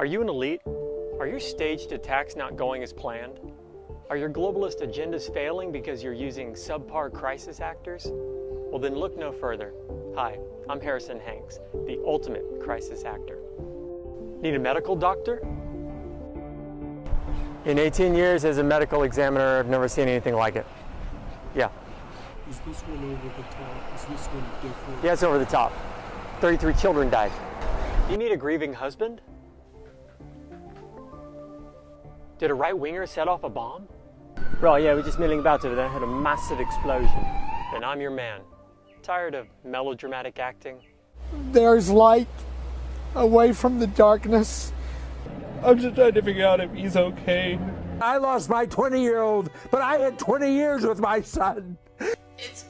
Are you an elite? Are your staged attacks not going as planned? Are your globalist agendas failing because you're using subpar crisis actors? Well then look no further. Hi, I'm Harrison Hanks, the ultimate crisis actor. Need a medical doctor? In 18 years as a medical examiner, I've never seen anything like it. Yeah. Is this one over the top? Is this one different? Yeah, it's over the top. 33 children died. You need a grieving husband? Did a right-winger set off a bomb? Right, yeah, we're just milling about over there. Had a massive explosion. And I'm your man. Tired of melodramatic acting? There's light away from the darkness. I'm just trying to figure out if he's okay. I lost my 20 year old, but I had 20 years with my son. It's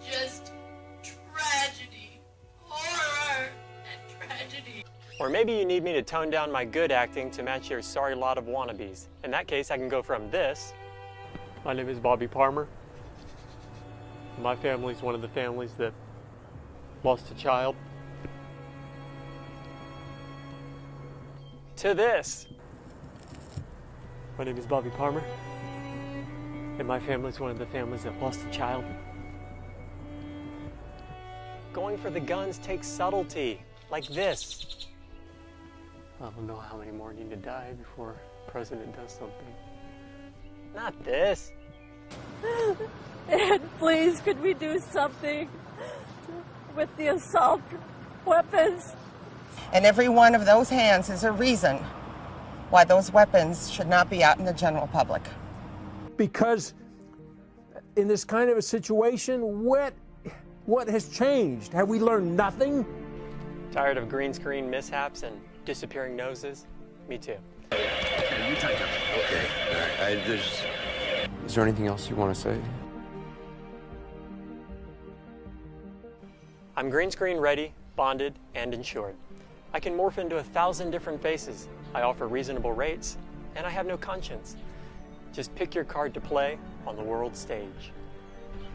Or maybe you need me to tone down my good acting to match your sorry lot of wannabes. In that case, I can go from this. My name is Bobby Palmer. My family's one of the families that lost a child. To this. My name is Bobby Palmer. And my family's one of the families that lost a child. Going for the guns takes subtlety, like this. I don't know how many more need to die before the president does something. Not this. And please, could we do something with the assault weapons? And every one of those hands is a reason why those weapons should not be out in the general public. Because in this kind of a situation, what, what has changed? Have we learned nothing? Tired of green screen mishaps and disappearing noses? Me too. You type up. Okay. All right. I, there's. Is there anything else you want to say? I'm green screen ready, bonded, and insured. I can morph into a thousand different faces. I offer reasonable rates, and I have no conscience. Just pick your card to play on the world stage.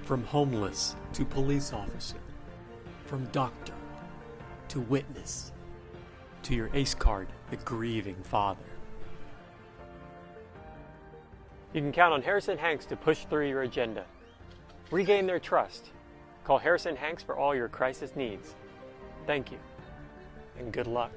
From homeless to police officer, from doctor to witness, to your ace card, the grieving father. You can count on Harrison Hanks to push through your agenda. Regain their trust. Call Harrison Hanks for all your crisis needs. Thank you, and good luck.